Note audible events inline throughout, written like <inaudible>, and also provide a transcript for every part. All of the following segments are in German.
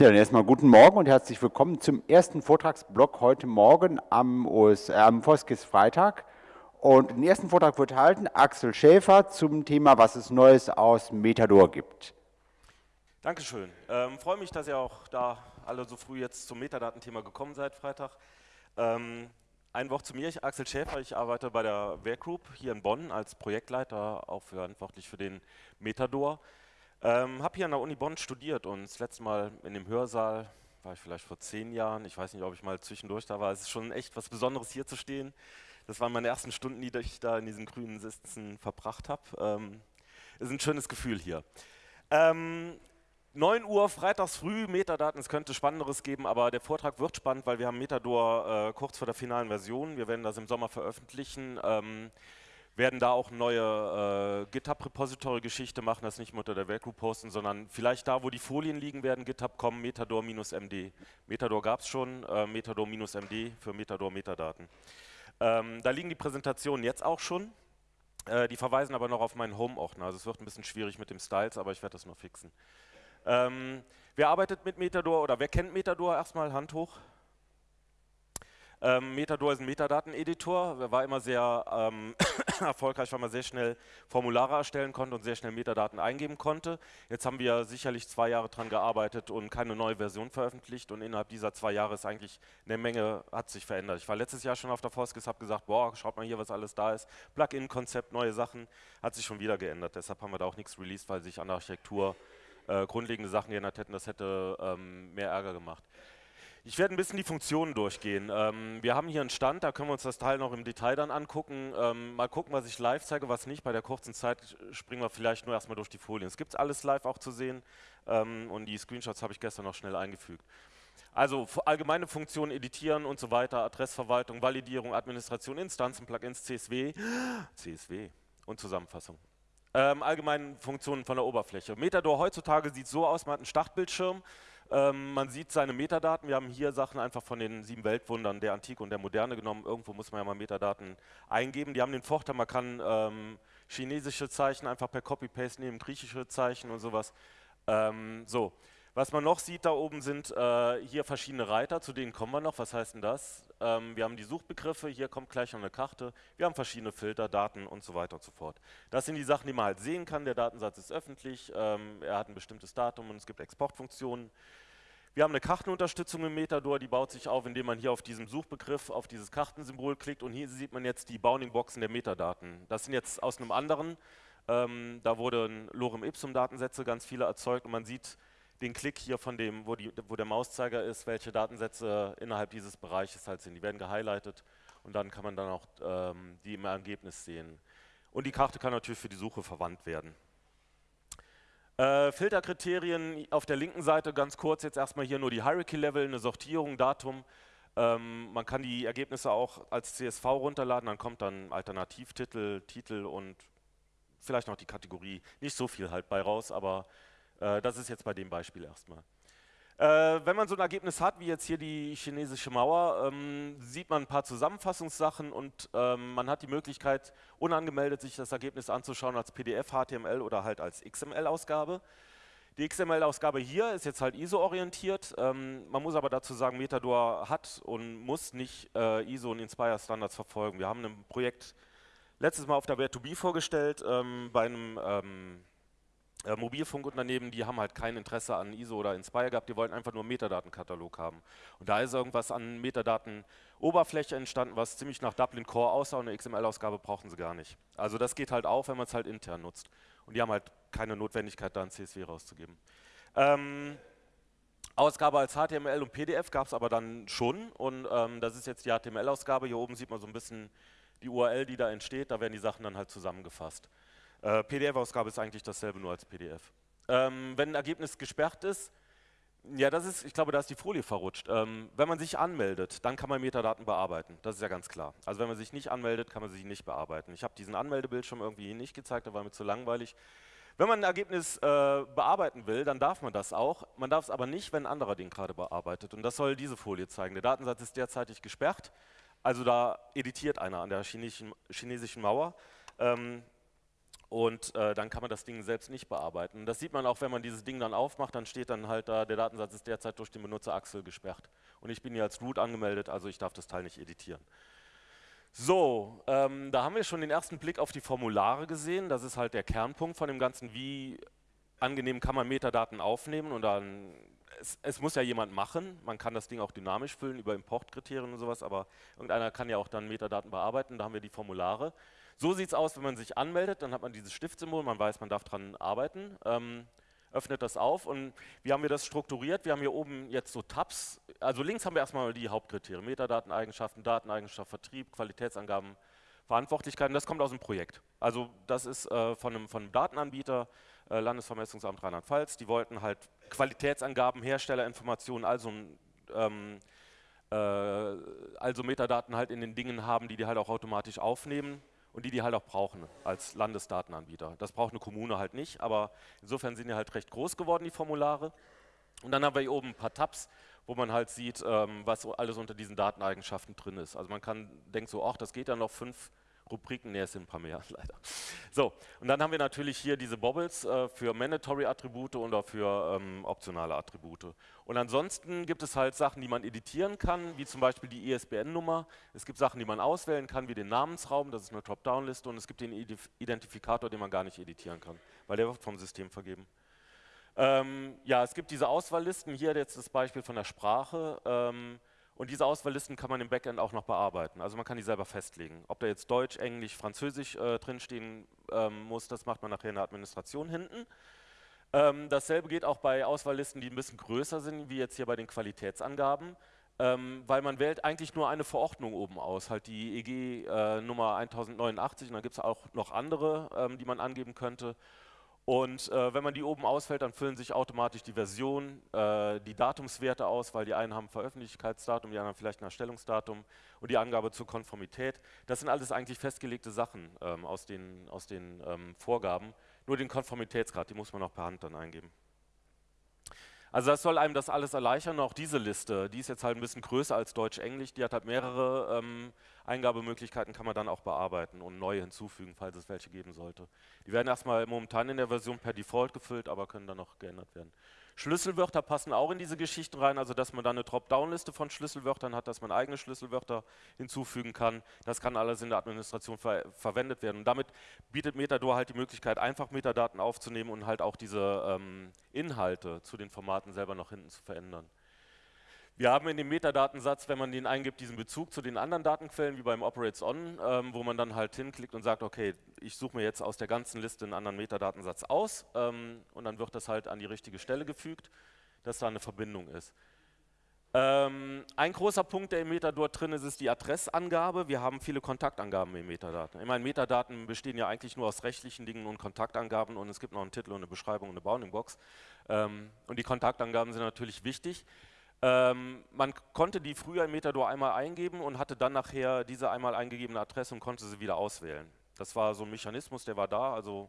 Ja, dann erstmal guten Morgen und herzlich willkommen zum ersten Vortragsblock heute Morgen am, OS, äh, am Foskis Freitag. Und den ersten Vortrag wird halten Axel Schäfer zum Thema, was es Neues aus Metador gibt. Dankeschön. Ähm, freue mich, dass ihr auch da alle so früh jetzt zum Metadatenthema gekommen seid, Freitag. Ähm, ein Wort zu mir, ich Axel Schäfer, ich arbeite bei der Werkgroup hier in Bonn als Projektleiter, auch verantwortlich für den Metador. Ähm, habe hier an der Uni Bonn studiert und das letzte Mal in dem Hörsaal war ich vielleicht vor zehn Jahren. Ich weiß nicht, ob ich mal zwischendurch da war. Es ist schon echt was Besonderes, hier zu stehen. Das waren meine ersten Stunden, die ich da in diesen grünen Sitzen verbracht habe. Ähm, ist ein schönes Gefühl hier. Ähm, 9 Uhr freitags früh, Metadaten, es könnte Spannenderes geben, aber der Vortrag wird spannend, weil wir haben Metador äh, kurz vor der finalen Version. Wir werden das im Sommer veröffentlichen. Ähm, werden da auch neue äh, GitHub-Repository-Geschichte machen, das nicht mehr unter der Werkgroup posten, sondern vielleicht da, wo die Folien liegen werden, GitHub kommen, Metador-MD. Metador gab es schon, äh, Metador-MD für Metador-Metadaten. Ähm, da liegen die Präsentationen jetzt auch schon. Äh, die verweisen aber noch auf meinen Home-Ordner. Also es wird ein bisschen schwierig mit dem Styles, aber ich werde das noch fixen. Ähm, wer arbeitet mit Metador oder wer kennt Metador? Erstmal Hand hoch. Ähm, Metador ist ein Metadateneditor, war immer sehr ähm, <clears throat> erfolgreich, weil man sehr schnell Formulare erstellen konnte und sehr schnell Metadaten eingeben konnte. Jetzt haben wir sicherlich zwei Jahre daran gearbeitet und keine neue Version veröffentlicht und innerhalb dieser zwei Jahre ist eigentlich eine Menge, hat sich verändert. Ich war letztes Jahr schon auf der Foskis, habe gesagt, boah, schaut mal hier, was alles da ist. Plugin-Konzept, neue Sachen, hat sich schon wieder geändert. Deshalb haben wir da auch nichts released, weil sich an der Architektur äh, grundlegende Sachen geändert hätten. Das hätte ähm, mehr Ärger gemacht. Ich werde ein bisschen die Funktionen durchgehen. Ähm, wir haben hier einen Stand, da können wir uns das Teil noch im Detail dann angucken. Ähm, mal gucken, was ich live zeige, was nicht. Bei der kurzen Zeit springen wir vielleicht nur erstmal durch die Folien. Es gibt alles live auch zu sehen ähm, und die Screenshots habe ich gestern noch schnell eingefügt. Also allgemeine Funktionen, Editieren und so weiter, Adressverwaltung, Validierung, Administration, Instanzen, Plugins, CSW, <gasps> CSW und Zusammenfassung. Ähm, allgemeine Funktionen von der Oberfläche. Metador heutzutage sieht so aus, man hat einen Startbildschirm, ähm, man sieht seine Metadaten. Wir haben hier Sachen einfach von den sieben Weltwundern der Antike und der Moderne genommen. Irgendwo muss man ja mal Metadaten eingeben. Die haben den Vorteil, man kann ähm, chinesische Zeichen einfach per Copy-Paste nehmen, griechische Zeichen und sowas. Ähm, so. Was man noch sieht da oben sind äh, hier verschiedene Reiter, zu denen kommen wir noch. Was heißt denn das? Ähm, wir haben die Suchbegriffe, hier kommt gleich noch eine Karte. Wir haben verschiedene Filter, Daten und so weiter und so fort. Das sind die Sachen, die man halt sehen kann. Der Datensatz ist öffentlich, ähm, er hat ein bestimmtes Datum und es gibt Exportfunktionen. Wir haben eine Kartenunterstützung im Metador, die baut sich auf, indem man hier auf diesem Suchbegriff, auf dieses Kartensymbol klickt und hier sieht man jetzt die Bounding-Boxen der Metadaten. Das sind jetzt aus einem anderen, ähm, da wurden Lorem Ipsum Datensätze ganz viele erzeugt und man sieht, den Klick hier von dem, wo, die, wo der Mauszeiger ist, welche Datensätze innerhalb dieses Bereiches halt sind. Die werden gehighlightet und dann kann man dann auch ähm, die im Ergebnis sehen. Und die Karte kann natürlich für die Suche verwandt werden. Äh, Filterkriterien auf der linken Seite ganz kurz jetzt erstmal hier nur die Hierarchy-Level, eine Sortierung, Datum. Ähm, man kann die Ergebnisse auch als CSV runterladen, dann kommt dann Alternativtitel, Titel und vielleicht noch die Kategorie. Nicht so viel halt bei raus, aber äh, das ist jetzt bei dem Beispiel erstmal. Äh, wenn man so ein Ergebnis hat, wie jetzt hier die chinesische Mauer, ähm, sieht man ein paar Zusammenfassungssachen und ähm, man hat die Möglichkeit, unangemeldet sich das Ergebnis anzuschauen als PDF, HTML oder halt als XML-Ausgabe. Die XML-Ausgabe hier ist jetzt halt ISO-orientiert. Ähm, man muss aber dazu sagen, Metador hat und muss nicht äh, ISO und Inspire-Standards verfolgen. Wir haben ein Projekt letztes Mal auf der Where2B vorgestellt ähm, bei einem ähm, äh, Mobilfunkunternehmen, die haben halt kein Interesse an ISO oder Inspire gehabt, die wollten einfach nur einen Metadatenkatalog haben. Und da ist irgendwas an Metadaten-Oberfläche entstanden, was ziemlich nach Dublin Core aussah und eine XML-Ausgabe brauchen sie gar nicht. Also das geht halt auch, wenn man es halt intern nutzt. Und die haben halt keine Notwendigkeit, da ein CSV rauszugeben. Ähm, Ausgabe als HTML und PDF gab es aber dann schon und ähm, das ist jetzt die HTML-Ausgabe. Hier oben sieht man so ein bisschen die URL, die da entsteht, da werden die Sachen dann halt zusammengefasst. Äh, PDF-Ausgabe ist eigentlich dasselbe, nur als PDF. Ähm, wenn ein Ergebnis gesperrt ist, ja, das ist, ich glaube, da ist die Folie verrutscht. Ähm, wenn man sich anmeldet, dann kann man Metadaten bearbeiten. Das ist ja ganz klar. Also wenn man sich nicht anmeldet, kann man sie nicht bearbeiten. Ich habe diesen Anmeldebildschirm irgendwie nicht gezeigt, da war mir zu langweilig. Wenn man ein Ergebnis äh, bearbeiten will, dann darf man das auch. Man darf es aber nicht, wenn ein anderer den gerade bearbeitet. Und das soll diese Folie zeigen. Der Datensatz ist derzeitig gesperrt. Also da editiert einer an der chinesischen, chinesischen Mauer. Ähm, und äh, dann kann man das Ding selbst nicht bearbeiten. Das sieht man auch, wenn man dieses Ding dann aufmacht, dann steht dann halt da, der Datensatz ist derzeit durch den Benutzer Axel gesperrt. Und ich bin hier als Root angemeldet, also ich darf das Teil nicht editieren. So, ähm, da haben wir schon den ersten Blick auf die Formulare gesehen. Das ist halt der Kernpunkt von dem Ganzen, wie angenehm kann man Metadaten aufnehmen und dann, es, es, muss ja jemand machen, man kann das Ding auch dynamisch füllen über Importkriterien und sowas, aber irgendeiner kann ja auch dann Metadaten bearbeiten, da haben wir die Formulare. So sieht es aus, wenn man sich anmeldet, dann hat man dieses Stiftsymbol, man weiß, man darf daran arbeiten, ähm, öffnet das auf und wie haben wir das strukturiert? Wir haben hier oben jetzt so Tabs, also links haben wir erstmal die Hauptkriterien, Metadateneigenschaften, Dateneigenschaft, Vertrieb, Qualitätsangaben, Verantwortlichkeiten, das kommt aus dem Projekt. Also das ist äh, von, einem, von einem Datenanbieter, äh, Landesvermessungsamt Rheinland-Pfalz, die wollten halt Qualitätsangaben, Herstellerinformationen, also, ähm, äh, also Metadaten halt in den Dingen haben, die die halt auch automatisch aufnehmen und die die halt auch brauchen als Landesdatenanbieter. Das braucht eine Kommune halt nicht, aber insofern sind die halt recht groß geworden, die Formulare. Und dann haben wir hier oben ein paar Tabs, wo man halt sieht, ähm, was alles unter diesen Dateneigenschaften drin ist. Also man kann, denkt so, ach, das geht ja noch fünf Rubriken, ne, es sind ein paar mehr, <laughs> leider. So, und dann haben wir natürlich hier diese Bobbles äh, für Mandatory-Attribute und auch für ähm, optionale Attribute. Und ansonsten gibt es halt Sachen, die man editieren kann, wie zum Beispiel die ISBN-Nummer. Es gibt Sachen, die man auswählen kann, wie den Namensraum, das ist eine Top-Down-Liste, und es gibt den Identifikator, den man gar nicht editieren kann, weil der wird vom System vergeben. Ähm, ja, es gibt diese Auswahllisten, hier jetzt das Beispiel von der Sprache. Ähm, und diese Auswahllisten kann man im Backend auch noch bearbeiten. Also man kann die selber festlegen. Ob da jetzt Deutsch, Englisch, Französisch äh, drinstehen ähm, muss, das macht man nachher in der Administration hinten. Ähm, dasselbe geht auch bei Auswahllisten, die ein bisschen größer sind, wie jetzt hier bei den Qualitätsangaben. Ähm, weil man wählt eigentlich nur eine Verordnung oben aus, halt die EG äh, Nummer 1089 und dann gibt es auch noch andere, ähm, die man angeben könnte. Und äh, wenn man die oben ausfällt, dann füllen sich automatisch die Version, äh, die Datumswerte aus, weil die einen haben Veröffentlichungsdatum, die anderen vielleicht ein Erstellungsdatum und die Angabe zur Konformität. Das sind alles eigentlich festgelegte Sachen ähm, aus den, aus den ähm, Vorgaben. Nur den Konformitätsgrad, die muss man noch per Hand dann eingeben. Also das soll einem das alles erleichtern. Auch diese Liste, die ist jetzt halt ein bisschen größer als Deutsch-Englisch, die hat halt mehrere ähm, Eingabemöglichkeiten, kann man dann auch bearbeiten und neue hinzufügen, falls es welche geben sollte. Die werden erstmal momentan in der Version per Default gefüllt, aber können dann noch geändert werden. Schlüsselwörter passen auch in diese Geschichten rein, also dass man dann eine Dropdown-Liste von Schlüsselwörtern hat, dass man eigene Schlüsselwörter hinzufügen kann. Das kann alles in der Administration ver verwendet werden. Und damit bietet Metador halt die Möglichkeit, einfach Metadaten aufzunehmen und halt auch diese ähm, Inhalte zu den Formaten selber noch hinten zu verändern. Wir haben in dem Metadatensatz, wenn man den eingibt, diesen Bezug zu den anderen Datenquellen, wie beim Operates On, ähm, wo man dann halt hinklickt und sagt, okay, ich suche mir jetzt aus der ganzen Liste einen anderen Metadatensatz aus ähm, und dann wird das halt an die richtige Stelle gefügt, dass da eine Verbindung ist. Ähm, ein großer Punkt, der im Metadort drin ist, ist die Adressangabe. Wir haben viele Kontaktangaben im Metadaten. Ich meine, Metadaten bestehen ja eigentlich nur aus rechtlichen Dingen und Kontaktangaben und es gibt noch einen Titel und eine Beschreibung und eine Bounding-Box. Ähm, und die Kontaktangaben sind natürlich wichtig. Ähm, man konnte die früher im Metador einmal eingeben und hatte dann nachher diese einmal eingegebene Adresse und konnte sie wieder auswählen. Das war so ein Mechanismus, der war da. Also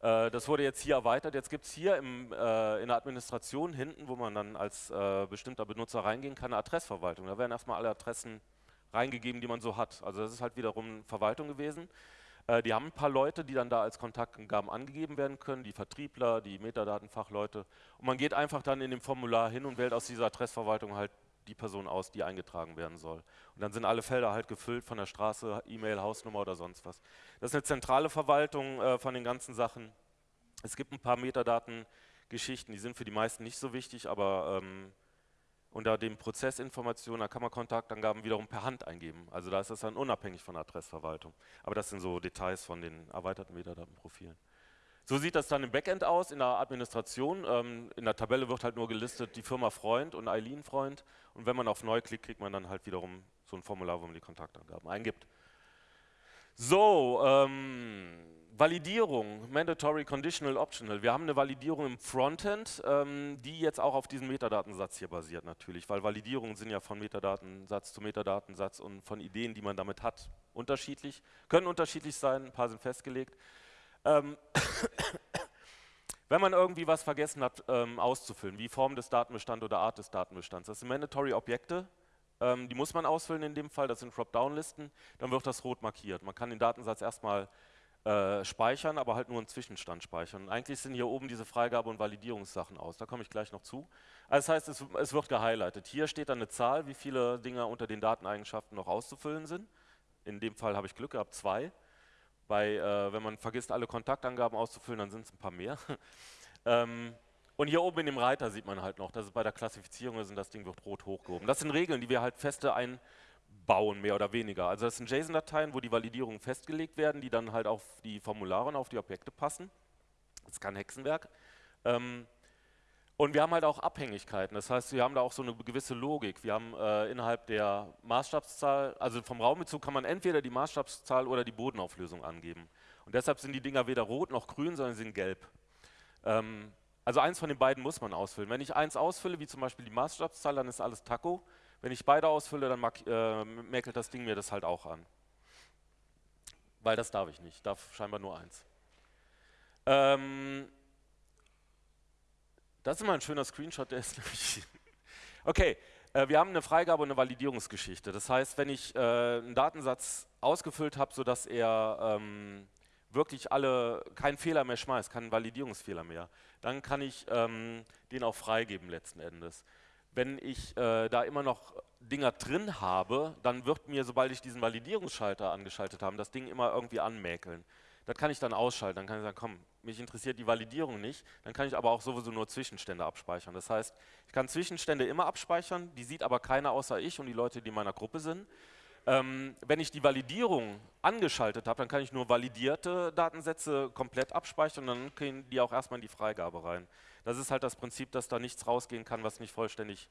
äh, das wurde jetzt hier erweitert. Jetzt gibt es hier im, äh, in der Administration hinten, wo man dann als äh, bestimmter Benutzer reingehen kann, eine Adressverwaltung. Da werden erstmal alle Adressen reingegeben, die man so hat. Also das ist halt wiederum Verwaltung gewesen. Äh, die haben ein paar Leute, die dann da als Kontaktangaben angegeben werden können, die Vertriebler, die Metadatenfachleute. Und man geht einfach dann in dem Formular hin und wählt aus dieser Adressverwaltung halt die Person aus, die eingetragen werden soll. Und dann sind alle Felder halt gefüllt von der Straße, E-Mail, Hausnummer oder sonst was. Das ist eine zentrale Verwaltung äh, von den ganzen Sachen. Es gibt ein paar Metadatengeschichten, die sind für die meisten nicht so wichtig, aber ähm, unter den Prozessinformationen, da kann man Kontaktangaben wiederum per Hand eingeben. Also da ist das dann unabhängig von der Adressverwaltung. Aber das sind so Details von den erweiterten Metadatenprofilen. So sieht das dann im Backend aus, in der Administration. Ähm, in der Tabelle wird halt nur gelistet die Firma Freund und Eileen Freund. Und wenn man auf Neu klickt, kriegt man dann halt wiederum so ein Formular, wo man die Kontaktangaben eingibt. So, ähm, Validierung, Mandatory Conditional Optional. Wir haben eine Validierung im Frontend, ähm, die jetzt auch auf diesem Metadatensatz hier basiert natürlich, weil Validierungen sind ja von Metadatensatz zu Metadatensatz und von Ideen, die man damit hat, unterschiedlich. Können unterschiedlich sein, ein paar sind festgelegt. Ähm <coughs> Wenn man irgendwie was vergessen hat ähm, auszufüllen, wie Form des Datenbestands oder Art des Datenbestands, das sind Mandatory Objekte, ähm, die muss man ausfüllen in dem Fall, das sind Dropdown-Listen, dann wird das rot markiert. Man kann den Datensatz erstmal äh, speichern, aber halt nur einen Zwischenstand speichern. Und eigentlich sind hier oben diese Freigabe- und Validierungssachen aus. Da komme ich gleich noch zu. Also das heißt, es, es wird gehighlightet. Hier steht dann eine Zahl, wie viele Dinge unter den Dateneigenschaften noch auszufüllen sind. In dem Fall habe ich Glück gehabt, zwei. Bei, äh, wenn man vergisst, alle Kontaktangaben auszufüllen, dann sind es ein paar mehr. <laughs> ähm, und hier oben in dem Reiter sieht man halt noch, dass es bei der Klassifizierung ist und das Ding wird rot hochgehoben. Das sind Regeln, die wir halt feste ein bauen, mehr oder weniger. Also das sind JSON-Dateien, wo die Validierungen festgelegt werden, die dann halt auf die Formulare und auf die Objekte passen. Das ist kein Hexenwerk. Ähm, und wir haben halt auch Abhängigkeiten, das heißt, wir haben da auch so eine gewisse Logik. Wir haben äh, innerhalb der Maßstabszahl, also vom Raumbezug kann man entweder die Maßstabszahl oder die Bodenauflösung angeben. Und deshalb sind die Dinger weder rot noch grün, sondern sie sind gelb. Ähm, also eins von den beiden muss man ausfüllen. Wenn ich eins ausfülle, wie zum Beispiel die Maßstabszahl, dann ist alles Taco. Wenn ich beide ausfülle, dann äh, mäkelt das Ding mir das halt auch an. Weil das darf ich nicht, ich darf scheinbar nur eins. Ähm, das ist mal ein schöner Screenshot, der ist <laughs> nämlich... okay, äh, wir haben eine Freigabe und eine Validierungsgeschichte. Das heißt, wenn ich äh, einen Datensatz ausgefüllt habe, sodass er ähm, wirklich alle keinen Fehler mehr schmeißt, keinen Validierungsfehler mehr, dann kann ich ähm, den auch freigeben letzten Endes wenn ich äh, da immer noch Dinger drin habe, dann wird mir, sobald ich diesen Validierungsschalter angeschaltet habe, das Ding immer irgendwie anmäkeln. Das kann ich dann ausschalten, dann kann ich sagen, komm, mich interessiert die Validierung nicht, dann kann ich aber auch sowieso nur Zwischenstände abspeichern. Das heißt, ich kann Zwischenstände immer abspeichern, die sieht aber keiner außer ich und die Leute, die in meiner Gruppe sind. Ähm, wenn ich die Validierung angeschaltet habe, dann kann ich nur validierte Datensätze komplett abspeichern und dann gehen die auch erstmal in die Freigabe rein. Das ist halt das Prinzip, dass da nichts rausgehen kann, was nicht vollständig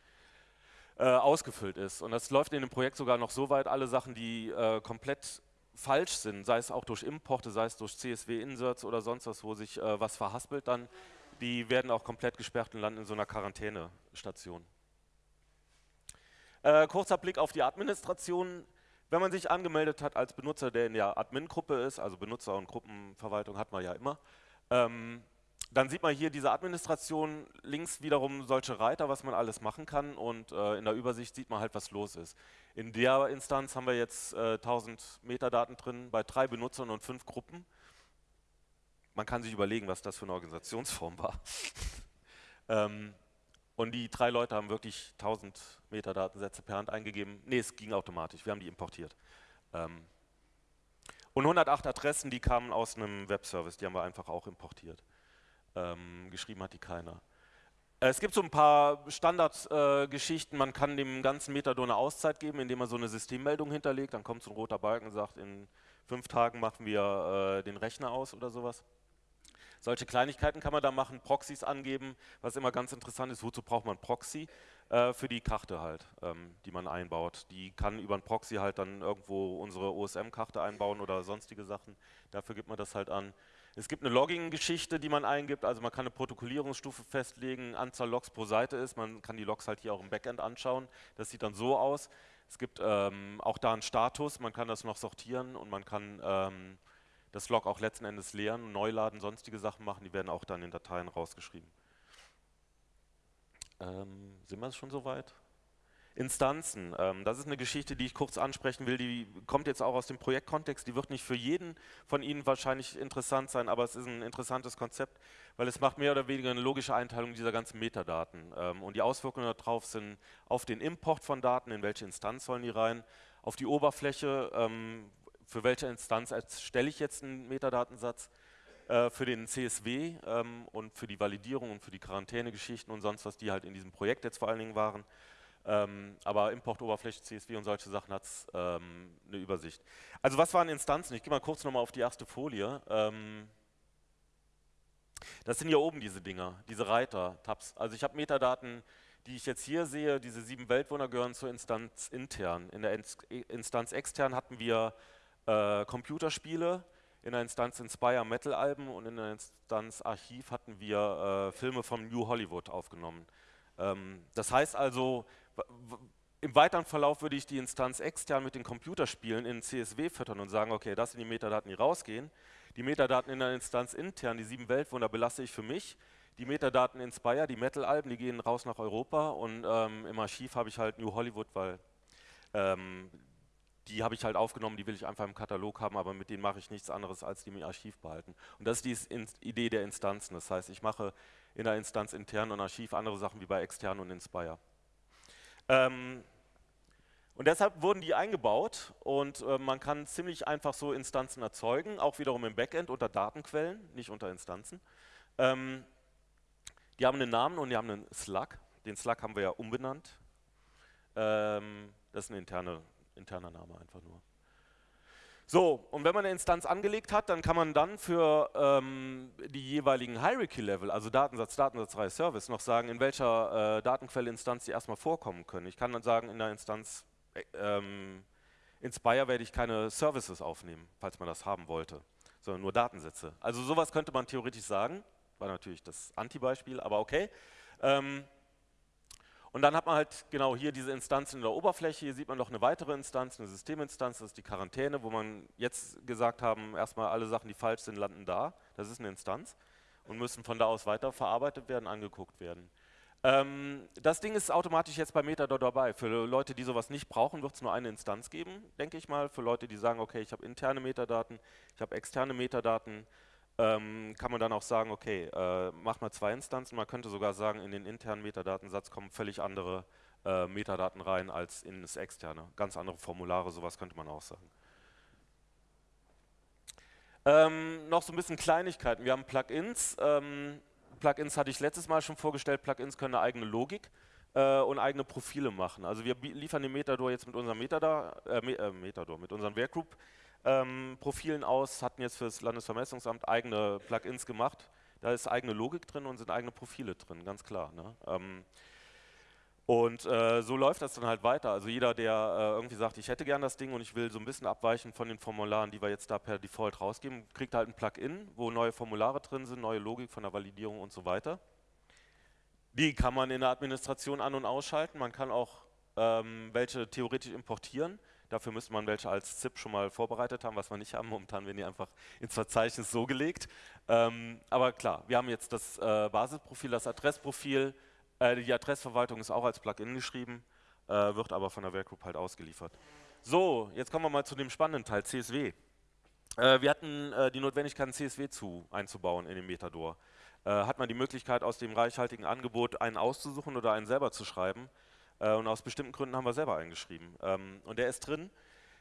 äh, ausgefüllt ist. Und das läuft in dem Projekt sogar noch so weit, alle Sachen, die äh, komplett falsch sind, sei es auch durch Importe, sei es durch CSV-Inserts oder sonst was, wo sich äh, was verhaspelt dann, die werden auch komplett gesperrt und landen in so einer Quarantänestation. Äh, kurzer Blick auf die Administration. Wenn man sich angemeldet hat als Benutzer, der in der Admin-Gruppe ist, also Benutzer- und Gruppenverwaltung hat man ja immer, ähm, dann sieht man hier diese Administration, links wiederum solche Reiter, was man alles machen kann und äh, in der Übersicht sieht man halt, was los ist. In der Instanz haben wir jetzt äh, 1000 Metadaten drin bei drei Benutzern und fünf Gruppen. Man kann sich überlegen, was das für eine Organisationsform war. <laughs> ähm, und die drei Leute haben wirklich 1000 Metadatensätze per Hand eingegeben. Nee, es ging automatisch, wir haben die importiert. Ähm, und 108 Adressen, die kamen aus einem Webservice, die haben wir einfach auch importiert. Ähm, geschrieben hat die keiner. Es gibt so ein paar Standardgeschichten, äh, man kann dem ganzen Metadon eine Auszeit geben, indem man so eine Systemmeldung hinterlegt, dann kommt so ein roter Balken und sagt, in fünf Tagen machen wir äh, den Rechner aus oder sowas. Solche Kleinigkeiten kann man da machen, Proxys angeben, was immer ganz interessant ist, wozu braucht man Proxy? Äh, für die Karte halt, ähm, die man einbaut. Die kann über ein Proxy halt dann irgendwo unsere OSM-Karte einbauen oder sonstige Sachen. Dafür gibt man das halt an. Es gibt eine Logging-Geschichte, die man eingibt, also man kann eine Protokollierungsstufe festlegen, Anzahl Logs pro Seite ist, man kann die Logs halt hier auch im Backend anschauen, das sieht dann so aus. Es gibt ähm, auch da einen Status, man kann das noch sortieren und man kann ähm, das Log auch letzten Endes leeren, neu laden, sonstige Sachen machen, die werden auch dann in Dateien rausgeschrieben. Ähm, sind wir schon soweit? Instanzen, ähm, das ist eine Geschichte, die ich kurz ansprechen will, die kommt jetzt auch aus dem Projektkontext, die wird nicht für jeden von Ihnen wahrscheinlich interessant sein, aber es ist ein interessantes Konzept, weil es macht mehr oder weniger eine logische Einteilung dieser ganzen Metadaten. Ähm, und die Auswirkungen darauf sind auf den Import von Daten, in welche Instanz sollen die rein, auf die Oberfläche, ähm, für welche Instanz erstelle ich jetzt einen Metadatensatz, äh, für den CSW und für die Validierung und für die Quarantänegeschichten und sonst was, die halt in diesem Projekt jetzt vor allen Dingen waren. Ähm, aber Importoberfläche, CSV und solche Sachen hat es ähm, eine Übersicht. Also was waren Instanzen? Ich gehe mal kurz nochmal auf die erste Folie. Ähm, das sind hier oben diese Dinger, diese Reiter, Tabs. Also ich habe Metadaten, die ich jetzt hier sehe, diese sieben Weltwohner gehören zur Instanz intern. In der Instanz extern hatten wir äh, Computerspiele, in der Instanz Inspire Metal Alben und in der Instanz Archiv hatten wir äh, Filme vom New Hollywood aufgenommen. Ähm, das heißt also, im weiteren Verlauf würde ich die Instanz extern mit den Computerspielen in CSW füttern und sagen, okay, das sind die Metadaten, die rausgehen. Die Metadaten in der Instanz intern, die sieben Weltwunder, belasse ich für mich. Die Metadaten Inspire, die Metal-Alben, die gehen raus nach Europa und ähm, im Archiv habe ich halt New Hollywood, weil ähm, die habe ich halt aufgenommen, die will ich einfach im Katalog haben, aber mit denen mache ich nichts anderes, als die im Archiv behalten. Und das ist die Idee der Instanzen. Das heißt, ich mache in der Instanz intern und Archiv andere Sachen wie bei extern und Inspire. Ähm, und deshalb wurden die eingebaut und äh, man kann ziemlich einfach so Instanzen erzeugen, auch wiederum im Backend unter Datenquellen, nicht unter Instanzen. Ähm, die haben einen Namen und die haben einen Slug. Den Slug haben wir ja umbenannt. Ähm, das ist ein interne, interner Name einfach nur. So, und wenn man eine Instanz angelegt hat, dann kann man dann für ähm, die jeweiligen Hierarchy-Level, also Datensatz, Datensatzreihe, Service, noch sagen, in welcher äh, Datenquelle-Instanz die erstmal vorkommen können. Ich kann dann sagen, in der Instanz äh, ähm, Inspire werde ich keine Services aufnehmen, falls man das haben wollte, sondern nur Datensätze. Also sowas könnte man theoretisch sagen, war natürlich das Anti-Beispiel, aber okay. Ähm, und dann hat man halt genau hier diese Instanzen in der Oberfläche. Hier sieht man noch eine weitere Instanz, eine Systeminstanz, das ist die Quarantäne, wo man jetzt gesagt haben, erstmal alle Sachen, die falsch sind, landen da. Das ist eine Instanz und müssen von da aus weiter verarbeitet werden, angeguckt werden. Ähm, das Ding ist automatisch jetzt bei Metador dabei. Für Leute, die sowas nicht brauchen, wird es nur eine Instanz geben, denke ich mal. Für Leute, die sagen, okay, ich habe interne Metadaten, ich habe externe Metadaten, ähm, kann man dann auch sagen, okay, äh, mach mal zwei Instanzen. Man könnte sogar sagen, in den internen Metadatensatz kommen völlig andere äh, Metadaten rein als in das externe. Ganz andere Formulare, sowas könnte man auch sagen. Ähm, noch so ein bisschen Kleinigkeiten. Wir haben Plugins. Ähm, Plugins hatte ich letztes Mal schon vorgestellt. Plugins können eine eigene Logik äh, und eigene Profile machen. Also wir liefern den Metador jetzt mit unserem Metador, äh, äh, Metador mit unserem Workgroup ähm, Profilen aus, hatten jetzt für das Landesvermessungsamt eigene Plugins gemacht. Da ist eigene Logik drin und sind eigene Profile drin, ganz klar. Ne? Ähm, und äh, so läuft das dann halt weiter. Also jeder, der äh, irgendwie sagt, ich hätte gern das Ding und ich will so ein bisschen abweichen von den Formularen, die wir jetzt da per Default rausgeben, kriegt halt ein Plugin, wo neue Formulare drin sind, neue Logik von der Validierung und so weiter. Die kann man in der Administration an- und ausschalten. Man kann auch ähm, welche theoretisch importieren. Dafür müsste man welche als ZIP schon mal vorbereitet haben, was wir nicht haben. Momentan werden die einfach ins Verzeichnis so gelegt. Ähm, aber klar, wir haben jetzt das äh, Basisprofil, das Adressprofil. Äh, die Adressverwaltung ist auch als Plugin geschrieben, äh, wird aber von der Workgroup halt ausgeliefert. So, jetzt kommen wir mal zu dem spannenden Teil, CSW. Äh, wir hatten äh, die Notwendigkeit, ein CSW zu, einzubauen in den Metador. Äh, hat man die Möglichkeit, aus dem reichhaltigen Angebot einen auszusuchen oder einen selber zu schreiben. Äh, und aus bestimmten Gründen haben wir selber eingeschrieben. Ähm, und der ist drin.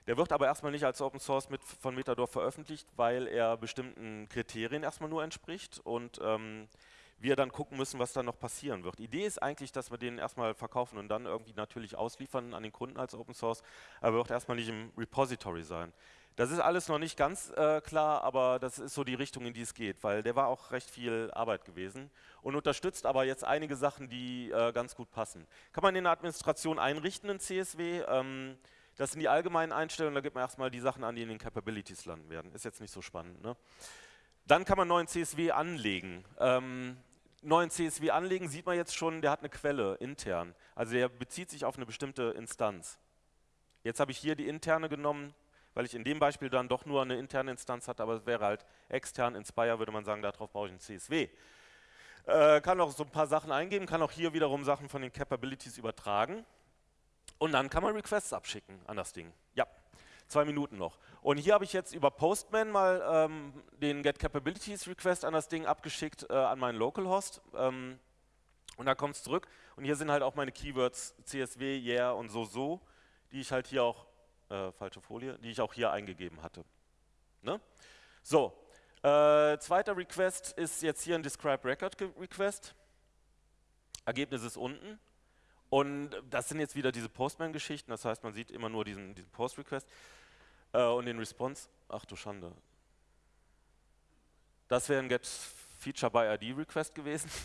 Der wird aber erstmal nicht als Open Source mit von Metador veröffentlicht, weil er bestimmten Kriterien erstmal nur entspricht und ähm, wir dann gucken müssen, was da noch passieren wird. Die Idee ist eigentlich, dass wir den erstmal verkaufen und dann irgendwie natürlich ausliefern an den Kunden als Open Source, aber wird erstmal nicht im Repository sein. Das ist alles noch nicht ganz äh, klar, aber das ist so die Richtung, in die es geht, weil der war auch recht viel Arbeit gewesen und unterstützt aber jetzt einige Sachen, die äh, ganz gut passen. Kann man in der Administration einrichten in CSW. Ähm, das sind die allgemeinen Einstellungen, da gibt man erstmal die Sachen an, die in den Capabilities landen werden. Ist jetzt nicht so spannend. Ne? Dann kann man neuen CSW anlegen. Ähm, neuen CSW anlegen sieht man jetzt schon, der hat eine Quelle intern. Also der bezieht sich auf eine bestimmte Instanz. Jetzt habe ich hier die interne genommen, weil ich in dem Beispiel dann doch nur eine interne Instanz hatte, aber es wäre halt extern, Inspire würde man sagen, darauf brauche ich ein CSW. Äh, kann auch so ein paar Sachen eingeben, kann auch hier wiederum Sachen von den Capabilities übertragen und dann kann man Requests abschicken an das Ding. Ja, zwei Minuten noch. Und hier habe ich jetzt über Postman mal ähm, den Get Capabilities Request an das Ding abgeschickt äh, an meinen Localhost. Ähm, und da kommt es zurück. Und hier sind halt auch meine Keywords CSW, Yeah und so, so, die ich halt hier auch äh, falsche Folie, die ich auch hier eingegeben hatte. Ne? So, äh, zweiter Request ist jetzt hier ein Describe Record Request. Ergebnis ist unten. Und das sind jetzt wieder diese Postman-Geschichten, das heißt, man sieht immer nur diesen, diesen Post-Request äh, und den Response. Ach du Schande. Das wäre ein Get Feature by ID Request gewesen. <laughs>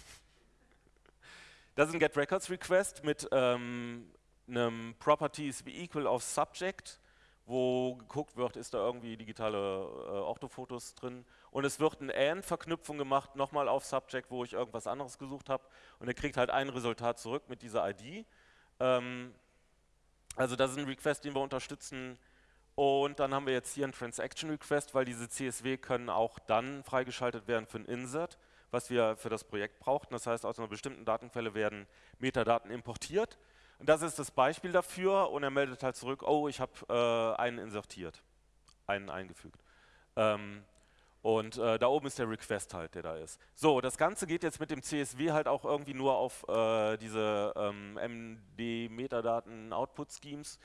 Das ist ein Get Records Request mit ähm, einem Properties wie Equal of Subject, wo geguckt wird, ist da irgendwie digitale äh, Orthofotos drin. Und es wird eine AND-Verknüpfung gemacht, nochmal auf Subject, wo ich irgendwas anderes gesucht habe. Und er kriegt halt ein Resultat zurück mit dieser ID. Ähm, also das ist ein Request, den wir unterstützen. Und dann haben wir jetzt hier einen Transaction Request, weil diese CSW können auch dann freigeschaltet werden für ein Insert, was wir für das Projekt brauchten. Das heißt, aus einer bestimmten Datenquelle werden Metadaten importiert Und das ist das Beispiel dafür und er meldet halt zurück, oh, ich habe äh, einen insertiert, einen eingefügt. Ähm, und äh, da oben ist der Request halt, der da ist. So, das Ganze geht jetzt mit dem CSV halt auch irgendwie nur auf äh, diese ähm, MD-Metadaten-Output-Schemes.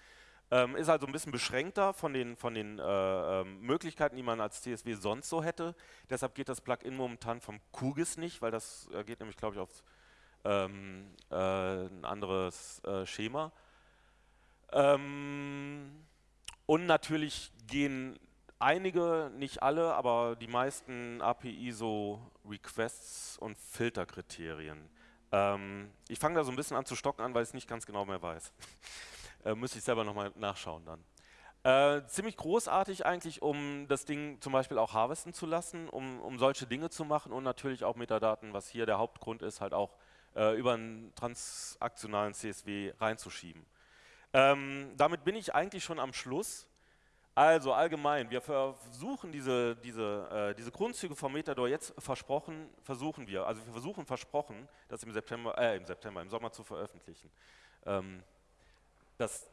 Ähm, ist also ein bisschen beschränkter von den, von den äh, ähm, Möglichkeiten, die man als CSV sonst so hätte. Deshalb geht das Plugin momentan vom QGIS nicht, weil das äh, geht nämlich, glaube ich, auf ähm, äh, ein anderes äh, Schema. Ähm, und natürlich gehen einige, nicht alle, aber die meisten API so Requests und Filterkriterien. Ähm, ich fange da so ein bisschen an zu stocken an, weil ich es nicht ganz genau mehr weiß. <laughs> äh, müsste ich selber nochmal nachschauen dann. Äh, ziemlich großartig eigentlich, um das Ding zum Beispiel auch harvesten zu lassen, um, um solche Dinge zu machen und natürlich auch Metadaten, was hier der Hauptgrund ist, halt auch äh, über einen transaktionalen CSV reinzuschieben. Ähm, damit bin ich eigentlich schon am Schluss. Also allgemein, wir versuchen diese, diese, äh, diese Grundzüge vom Metador jetzt versprochen, versuchen wir, also wir versuchen versprochen, das im September, äh, im September, im Sommer zu veröffentlichen. Ähm, das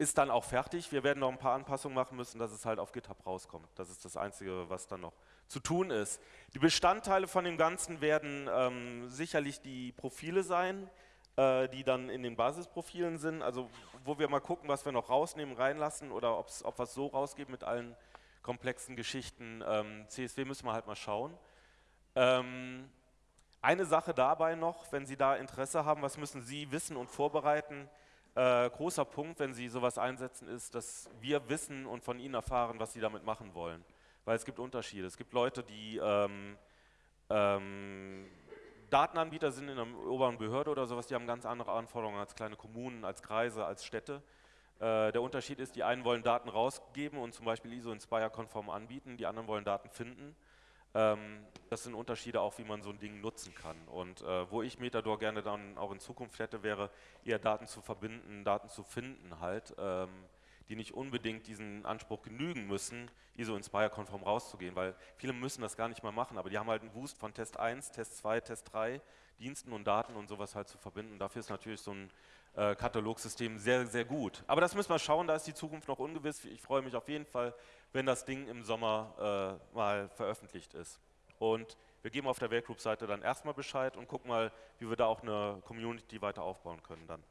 ist dann auch fertig. Wir werden noch ein paar Anpassungen machen müssen, dass es halt auf GitHub rauskommt. Das ist das Einzige, was dann noch zu tun ist. Die Bestandteile von dem Ganzen werden ähm, sicherlich die Profile sein, äh, die dann in den Basisprofilen sind, also wo wir mal gucken, was wir noch rausnehmen, reinlassen oder ob wir es so rausgeben mit allen komplexen Geschichten. Ähm, CSV müssen wir halt mal schauen. Ähm, eine Sache dabei noch, wenn Sie da Interesse haben, was müssen Sie wissen und vorbereiten? Äh, großer Punkt, wenn Sie sowas einsetzen, ist, dass wir wissen und von Ihnen erfahren, was Sie damit machen wollen. Weil es gibt Unterschiede. Es gibt Leute, die ähm, ähm, Datenanbieter sind in einer oberen Behörde oder sowas, die haben ganz andere Anforderungen als kleine Kommunen, als Kreise, als Städte. Äh, der Unterschied ist, die einen wollen Daten rausgeben und zum Beispiel ISO Inspire-konform anbieten, die anderen wollen Daten finden. Ähm, das sind Unterschiede auch, wie man so ein Ding nutzen kann. Und äh, wo ich Metador gerne dann auch in Zukunft hätte, wäre eher Daten zu verbinden, Daten zu finden halt. Ähm, die nicht unbedingt diesen Anspruch genügen müssen, ISO Inspire-konform rauszugehen, weil viele müssen das gar nicht mal machen, aber die haben halt einen Wust von Test 1, Test 2, Test 3, Diensten und Daten und sowas halt zu verbinden. Dafür ist natürlich so ein äh, Katalogsystem sehr, sehr gut. Aber das müssen wir schauen, da ist die Zukunft noch ungewiss. Ich freue mich auf jeden Fall, wenn das Ding im Sommer äh, mal veröffentlicht ist. Und wir geben auf der Werkgroup-Seite dann erstmal Bescheid und gucken mal, wie wir da auch eine Community weiter aufbauen können dann.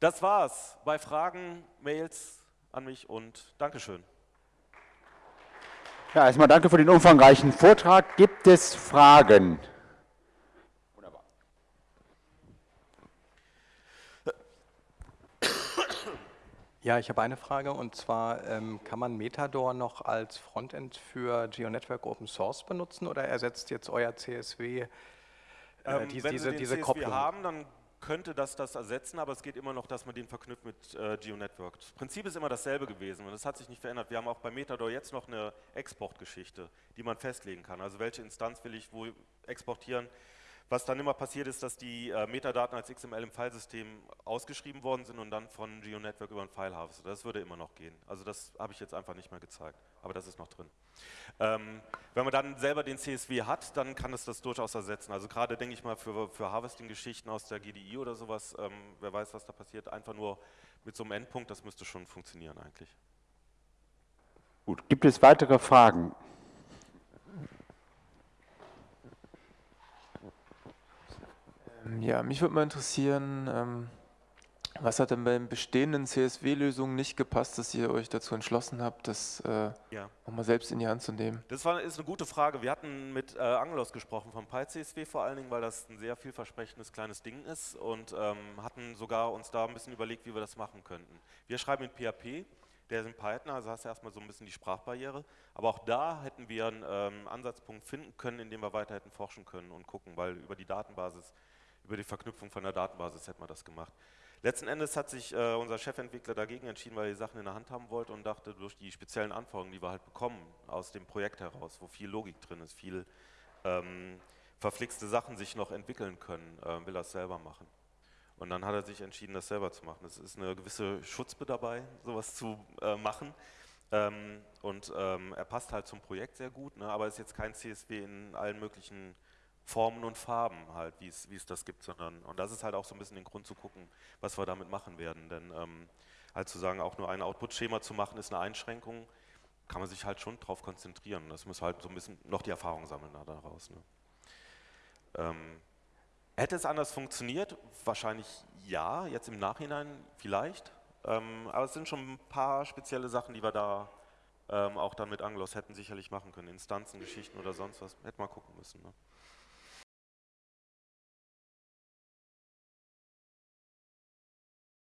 Das war's bei Fragen, Mails an mich und Dankeschön. Ja, erstmal danke für den umfangreichen Vortrag. Gibt es Fragen? Ja, ich habe eine Frage und zwar, ähm, kann man Metador noch als Frontend für GeoNetwork Open Source benutzen oder ersetzt jetzt euer CSW äh, ähm, diese, wenn Sie den diese CSV Kopplung? haben, dann könnte das das ersetzen, aber es geht immer noch, dass man den verknüpft mit äh, GeoNetwork. Das Prinzip ist immer dasselbe gewesen und das hat sich nicht verändert. Wir haben auch bei Metador jetzt noch eine Exportgeschichte, die man festlegen kann. Also welche Instanz will ich wo exportieren, was dann immer passiert ist, dass die äh, Metadaten als XML im Filesystem ausgeschrieben worden sind und dann von GeoNetwork über ein File harvestet. Das würde immer noch gehen. Also das habe ich jetzt einfach nicht mehr gezeigt, aber das ist noch drin. Ähm, wenn man dann selber den CSV hat, dann kann es das durchaus ersetzen. Also gerade denke ich mal für, für Harvesting-Geschichten aus der GDI oder sowas, ähm, wer weiß, was da passiert, einfach nur mit so einem Endpunkt, das müsste schon funktionieren eigentlich. Gut, gibt es weitere Fragen? Ja, mich würde mal interessieren, ähm, was hat denn bei den bestehenden CSW-Lösungen nicht gepasst, dass ihr euch dazu entschlossen habt, das äh, ja. auch mal selbst in die Hand zu nehmen? Das war, ist eine gute Frage. Wir hatten mit äh, Angelos gesprochen, vom PyCSW vor allen Dingen, weil das ein sehr vielversprechendes kleines Ding ist und ähm, hatten sogar uns da ein bisschen überlegt, wie wir das machen könnten. Wir schreiben in PHP, der ist in Python, also hast du erstmal so ein bisschen die Sprachbarriere. Aber auch da hätten wir einen ähm, Ansatzpunkt finden können, in dem wir weiter hätten forschen können und gucken, weil über die Datenbasis über die Verknüpfung von der Datenbasis hätte man das gemacht. Letzten Endes hat sich äh, unser Chefentwickler dagegen entschieden, weil er die Sachen in der Hand haben wollte und dachte, durch die speziellen Anforderungen, die wir halt bekommen aus dem Projekt heraus, wo viel Logik drin ist, viel ähm, verflixte Sachen sich noch entwickeln können, äh, will er es selber machen. Und dann hat er sich entschieden, das selber zu machen. Es ist eine gewisse Schutzbe dabei, sowas zu äh, machen. Ähm, und ähm, er passt halt zum Projekt sehr gut, ne, aber ist jetzt kein CSW in allen möglichen Formen und Farben halt, wie es, das gibt, sondern, und das ist halt auch so ein bisschen den Grund zu gucken, was wir damit machen werden, denn ähm, halt zu sagen, auch nur ein Output-Schema zu machen, ist eine Einschränkung, kann man sich halt schon drauf konzentrieren. Das muss halt so ein bisschen noch die Erfahrung sammeln daraus. Ne? Ähm, hätte es anders funktioniert? Wahrscheinlich ja, jetzt im Nachhinein vielleicht. Ähm, aber es sind schon ein paar spezielle Sachen, die wir da ähm, auch dann mit Anglos hätten sicherlich machen können. Instanzen, Geschichten oder sonst was. Hätten wir gucken müssen. Ne?